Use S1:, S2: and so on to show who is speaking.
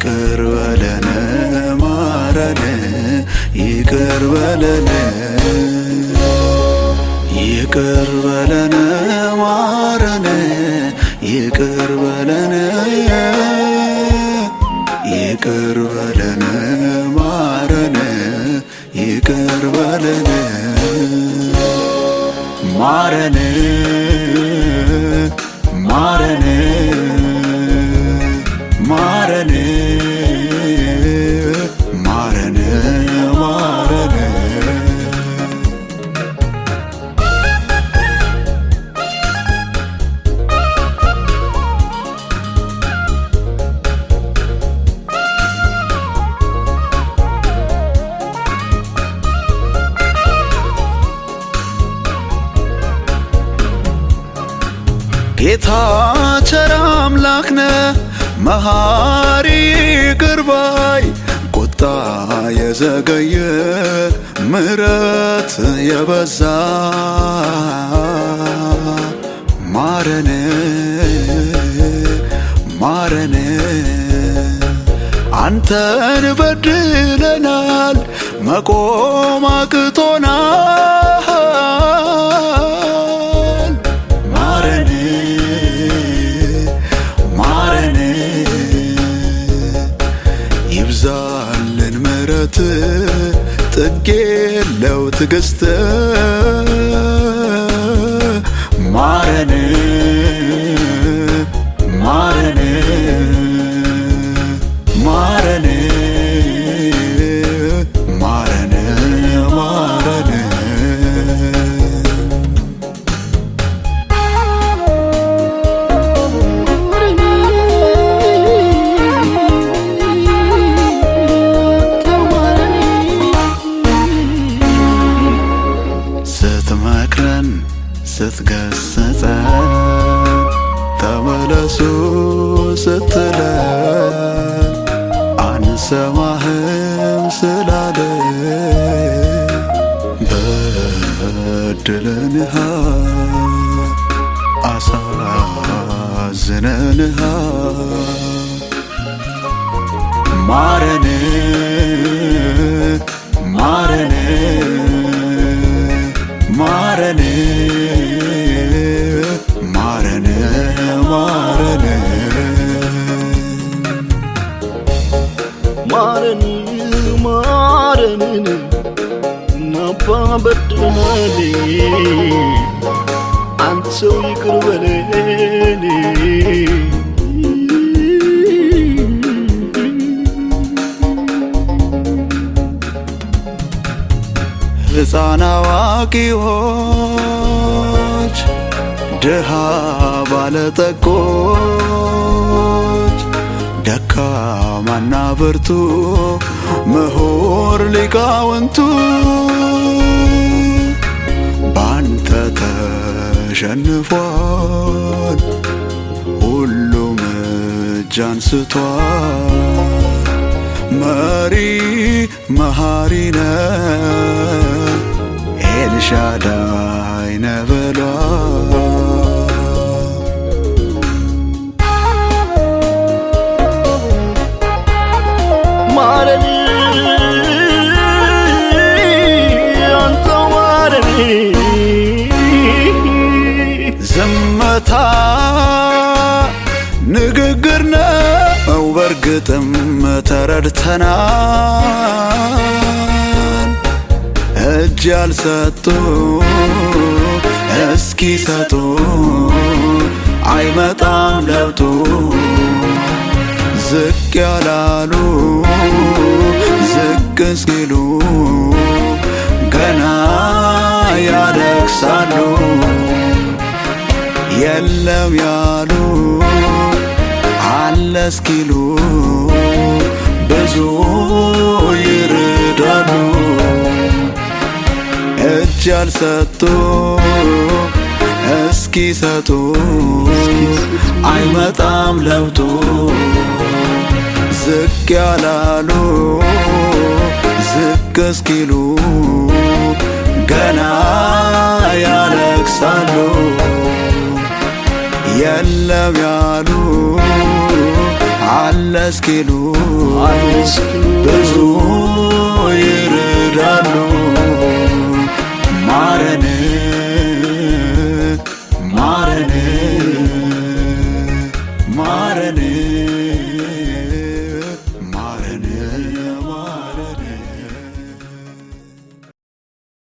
S1: ይቅር በለን ማረን ይቅር በለን ይቅር በለን ማረን ይቅር በለን ይቅር በለን ማረን ይቅር በለን ማረን ማረን ማረን ጌታ ቸር አምላክ ነህ መሐሪ ይቅር ባይ ቁጣ የዘገየ ምሕረት የበዛ ማረን ማረን። አንተን በድለናል መቆም አቅቶናል የለው ስትገስጸን ተመለሱ ስትለን አንሰማህም ስላለ በድለንሃ አሳዝነንሃ ማረን ማረን ማረን ማረን ማረን።
S2: ማረን ማረንን ናባ በድለናል አንተው ይቅር በለን
S1: ሕፃን አዋቂዎች ድሃ ባለጠጎች ደካማና ብርቱ ምሁር ሊቃውንቱ ባንተ ተሸንፏል። ሁሉም እጅ አንስቷል መሪ መሃሪ ነ ኤልሻዳይ ነ
S2: ማረን አንተው ማረን
S1: ዝምታ ንግግር ነው በርግጥም ተረድተናል። እጅ ያልሰጡ እስኪ ሰጡ አይመጣም ለውጡ። ዝቅ ያላሉ ዝቅ እስኪሉ ገና ያለቅሳሉ የለም ያሉ አለ እስኪሉ ብዙ ይርዳሉ። እጅ ያልሰጡ እስኪ ሰጡ አይመጣም ለውጡ። ዝቅ ያላሉ ዝቅ እስኪሉ ገና ያለቅሳሉ። የለም ያሉ አለ እስኪሉ
S2: ብዙ ይርዳሉ
S1: ማረን